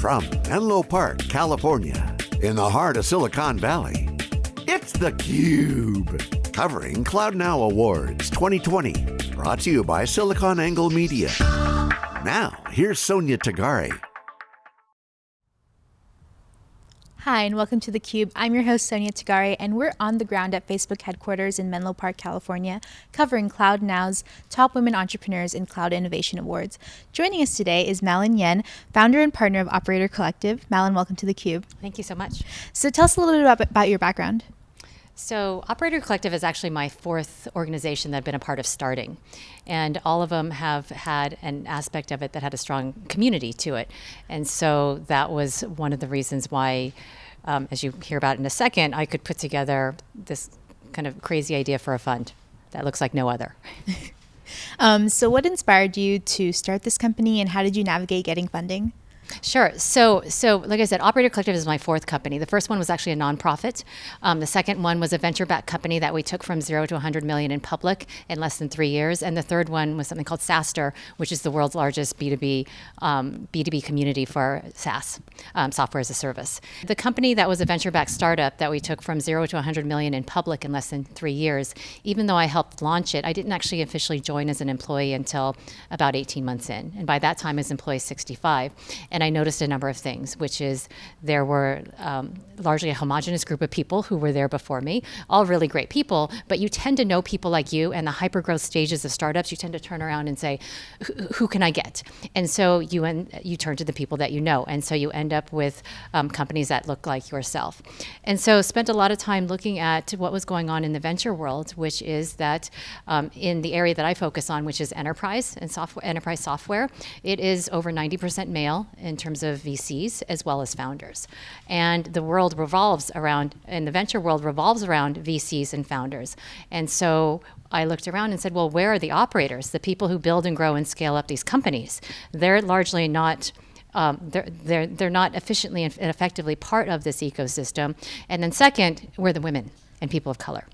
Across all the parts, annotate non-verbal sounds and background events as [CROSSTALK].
From Menlo Park, California, in the heart of Silicon Valley, it's theCUBE. Covering Cloud Now Awards 2020. Brought to you by SiliconANGLE Media. Now, here's Sonia Tagare. Hi, and welcome to theCUBE. I'm your host, Sonia Tagare, and we're on the ground at Facebook headquarters in Menlo Park, California, covering Cloud Now's Top Women Entrepreneurs in Cloud Innovation Awards. Joining us today is Mallun Yen, founder and partner of Operator Collective. Mallun, welcome to theCUBE. Thank you so much. So tell us a little bit about, about your background. So Operator Collective is actually my fourth organization that I've been a part of starting. And all of them have had an aspect of it that had a strong community to it. And so that was one of the reasons why, um, as you hear about in a second, I could put together this kind of crazy idea for a fund that looks like no other. [LAUGHS] um, so what inspired you to start this company and how did you navigate getting funding? Sure. So, so like I said, Operator Collective is my fourth company. The first one was actually a nonprofit. Um, the second one was a venture-backed company that we took from zero to 100 million in public in less than three years. And the third one was something called SaaStr, which is the world's largest B2B um, B2B community for SaaS, um, software as a service. The company that was a venture-backed startup that we took from zero to 100 million in public in less than three years, even though I helped launch it, I didn't actually officially join as an employee until about 18 months in. And by that time, I was employee 65. And and I noticed a number of things, which is there were um, largely a homogenous group of people who were there before me, all really great people, but you tend to know people like you and the hyper growth stages of startups, you tend to turn around and say, who can I get? And so you, en- you turn to the people that you know. And so you end up with um, companies that look like yourself. And so spent a lot of time looking at what was going on in the venture world, which is that um, in the area that I focus on, which is enterprise and software, enterprise software, it is over 90% male in terms of VCs as well as founders. And the world revolves around, and the venture world revolves around VCs and founders. And so I looked around and said, well, where are the operators, the people who build and grow and scale up these companies? They're largely not. Um, they're, they're, they're not efficiently and effectively part of this ecosystem. And then second, we're the women and people of color.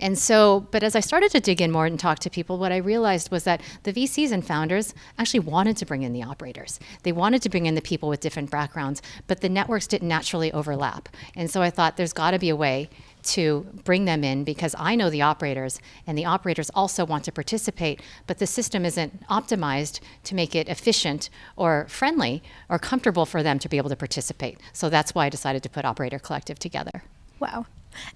And so, but as I started to dig in more and talk to people, what I realized was that the VCs and founders actually wanted to bring in the operators. They wanted to bring in the people with different backgrounds, but the networks didn't naturally overlap. And so I thought there's got to be a way to bring them in because I know the operators and the operators also want to participate, but the system isn't optimized to make it efficient or friendly or comfortable for them to be able to participate. So that's why I decided to put Operator Collective together. Wow.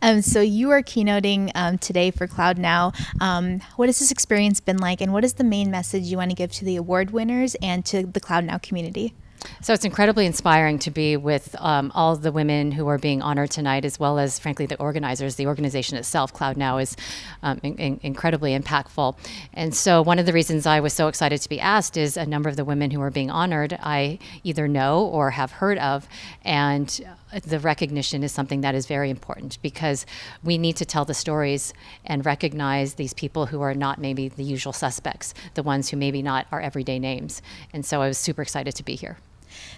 Um, so you are keynoting um, today for Cloud Now. Um, what has this experience been like, and what is the main message you want to give to the award winners and to the Cloud Now community? So it's incredibly inspiring to be with um, all the women who are being honored tonight, as well as, frankly, the organizers. The organization itself, Cloud Now, is um, in, in, incredibly impactful. And so one of the reasons I was so excited to be asked is a number of the women who are being honored I either know or have heard of. And the recognition is something that is very important because we need to tell the stories and recognize these people who are not maybe the usual suspects, the ones who maybe not are everyday names. And so I was super excited to be here.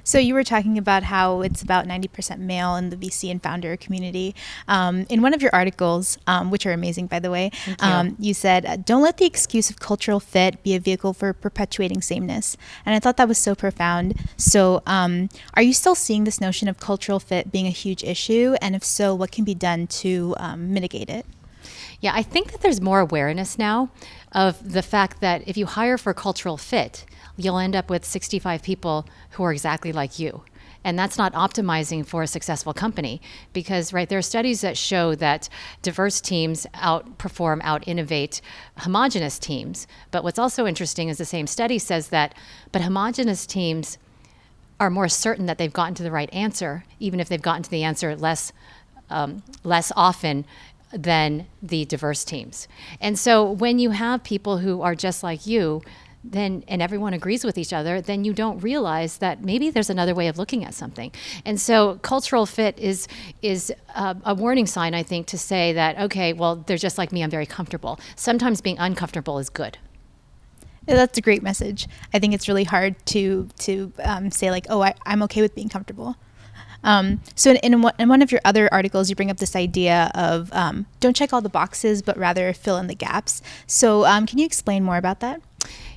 So you were talking about how it's about 90% male in the VC and founder community. Um, in one of your articles, um, which are amazing, by the way, you. Um, you. said, uh, don't let the excuse of cultural fit be a vehicle for perpetuating sameness. And I thought that was so profound. So um, are you still seeing this notion of cultural fit being a huge issue? And if so, what can be done to um, mitigate it? Yeah, I think that there's more awareness now of the fact that if you hire for cultural fit, you'll end up with 65 people who are exactly like you. And that's not optimizing for a successful company because, right, there are studies that show that diverse teams outperform, out innovate homogenous teams. But what's also interesting is the same study says that, but homogenous teams are more certain that they've gotten to the right answer, even if they've gotten to the answer less, um, less often than the diverse teams. And so when you have people who are just like you, then and everyone agrees with each other, then you don't realize that maybe there's another way of looking at something. And so cultural fit is is a, a warning sign, I think, to say that okay, well, they're just like me. I'm very comfortable. Sometimes being uncomfortable is good. That's a great message. I think it's really hard to to um, say like, oh, I, I'm okay with being comfortable. Um, so in, in, in, one of your other articles, you bring up this idea of um, don't check all the boxes, but rather fill in the gaps. So um, can you explain more about that?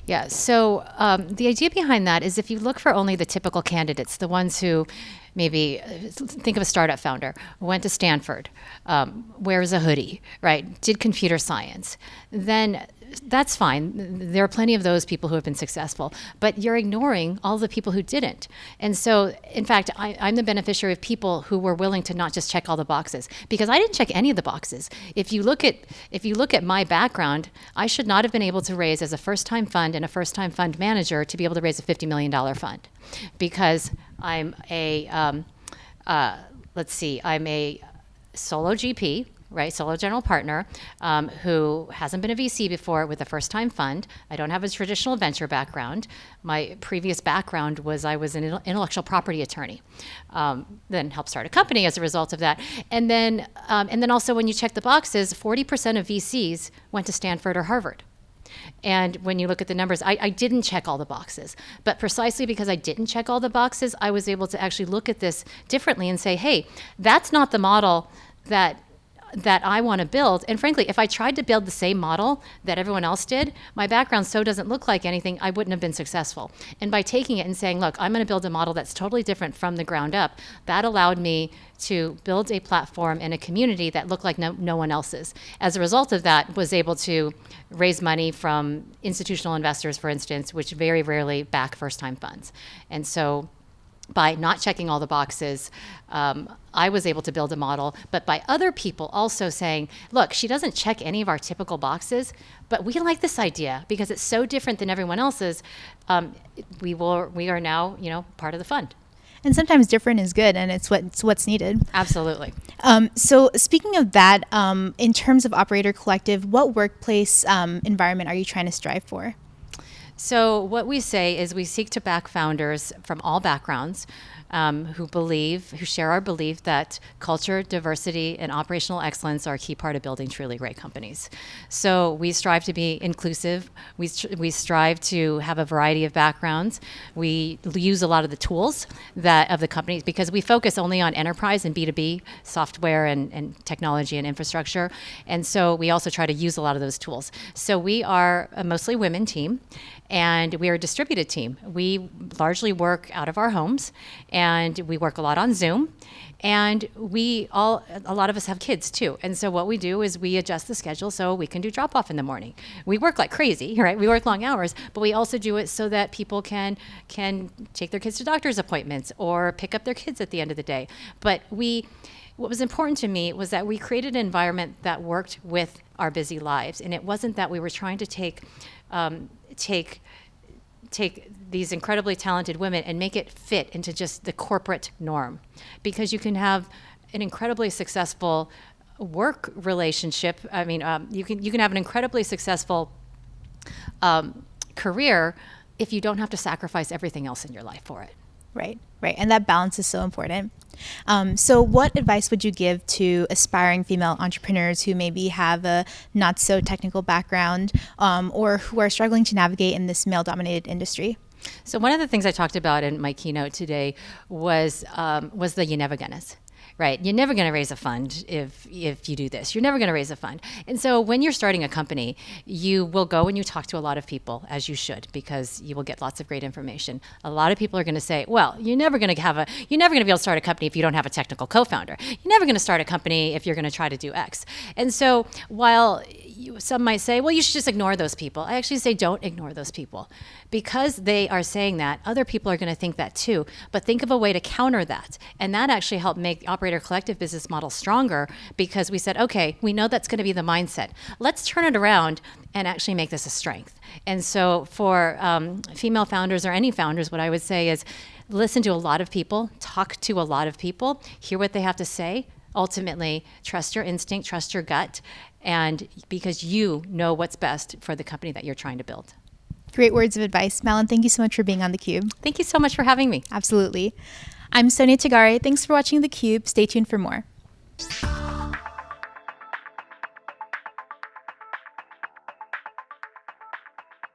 Yeah. So um, the idea behind that is if you look for only the typical candidates, the ones who maybe uh, think of a startup founder went to Stanford, um, wears a hoodie, right? Did computer science, then that's fine. There are plenty of those people who have been successful, but you're ignoring all the people who didn't. And so, in fact, I, am the beneficiary of people who were willing to not just check all the boxes because I didn't check any of the boxes. If you look at if you look at my background, I should not have been able to raise as a first-time fund and a first-time fund manager to be able to raise a $50 million fund because I'm a um, uh, let's see, I'm a solo GP right, solo general partner, um, who hasn't been a VC before with a first time fund. I don't have a traditional venture background. My previous background was I was an intellectual property attorney, um, then helped start a company as a result of that. And then, um, and then also when you check the boxes, 40% of VCs went to Stanford or Harvard. And when you look at the numbers, I, I, didn't check all the boxes. But precisely because I didn't check all the boxes, I was able to actually look at this differently and say, hey, that's not the model that that I want to build. And frankly, if I tried to build the same model that everyone else did, my background so doesn't look like anything, I wouldn't have been successful. And by taking it and saying, look, I'm going to build a model that's totally different from the ground up, that allowed me to build a platform and a community that looked like no, no one else's. As a result of that, was able to raise money from institutional investors, for instance, which very rarely back first-time funds. And so by not checking all the boxes, um, I was able to build a model, but by other people also saying, look, she doesn't check any of our typical boxes, but we like this idea because it's so different than everyone else's. Um, we will, we are now, you know, part of the fund. And sometimes different is good, and it's what it's what's needed. Absolutely. Um, so, speaking of that, um, in terms of Operator Collective, what workplace um, environment are you trying to strive for? So, what we say is we seek to back founders from all backgrounds um, who believe, who share our belief that culture, diversity, and operational excellence are a key part of building truly great companies. So we strive to be inclusive. We, we strive to have a variety of backgrounds. We use a lot of the tools that of the companies because we focus only on enterprise and B2B software and, and technology and infrastructure. And so we also try to use a lot of those tools. So we are a mostly women team and we are a distributed team. We largely work out of our homes and we work a lot on Zoom. And we all, a lot of us have kids too. And so what we do is we adjust the schedule so we can do drop off in the morning. We work like crazy, [LAUGHS] right? We work long hours, but we also do it so that people can can take their kids to doctor's appointments or pick up their kids at the end of the day. But we what was important to me was that we created an environment that worked with our busy lives. And it wasn't that we were trying to take um, take take these incredibly talented women and make it fit into just the corporate norm because you can have an incredibly successful work relationship i mean um, you can you can have an incredibly successful um, career if you don't have to sacrifice everything else in your life for it right right. And that balance is so important. Um, so, what advice would you give to aspiring female entrepreneurs who maybe have a not so technical background um, or who are struggling to navigate in this male dominated industry? So, one of the things I talked about in my keynote today was um, was the you never right? You're never going to raise a fund if if you do this. You're never going to raise a fund. And so when you're starting a company, you will go and you talk to a lot of people as you should because you will get lots of great information. A lot of people are going to say, "Well, you're never going to have a you're never going to be able to start a company if you don't have a technical co-founder. You're never going to start a company if you're going to try to do X." And so while you, some might say, well, you should just ignore those people. I actually say don't ignore those people. Because they are saying that, other people are going to think that too. But think of a way to counter that. And that actually helped make the Operator Collective business model stronger because we said, okay, we know that's going to be the mindset. Let's turn it around and actually make this a strength. And so for um, female founders or any founders, what I would say is listen to a lot of people, talk to a lot of people, hear what they have to say, ultimately trust your instinct, trust your gut, and because you know what's best for the company that you're trying to build. Great words of advice. Mallun, thank you so much for being on theCUBE. Thank you so much for having me. Absolutely. I'm Sonia Tagare. Thanks for watching theCUBE. Stay tuned for more.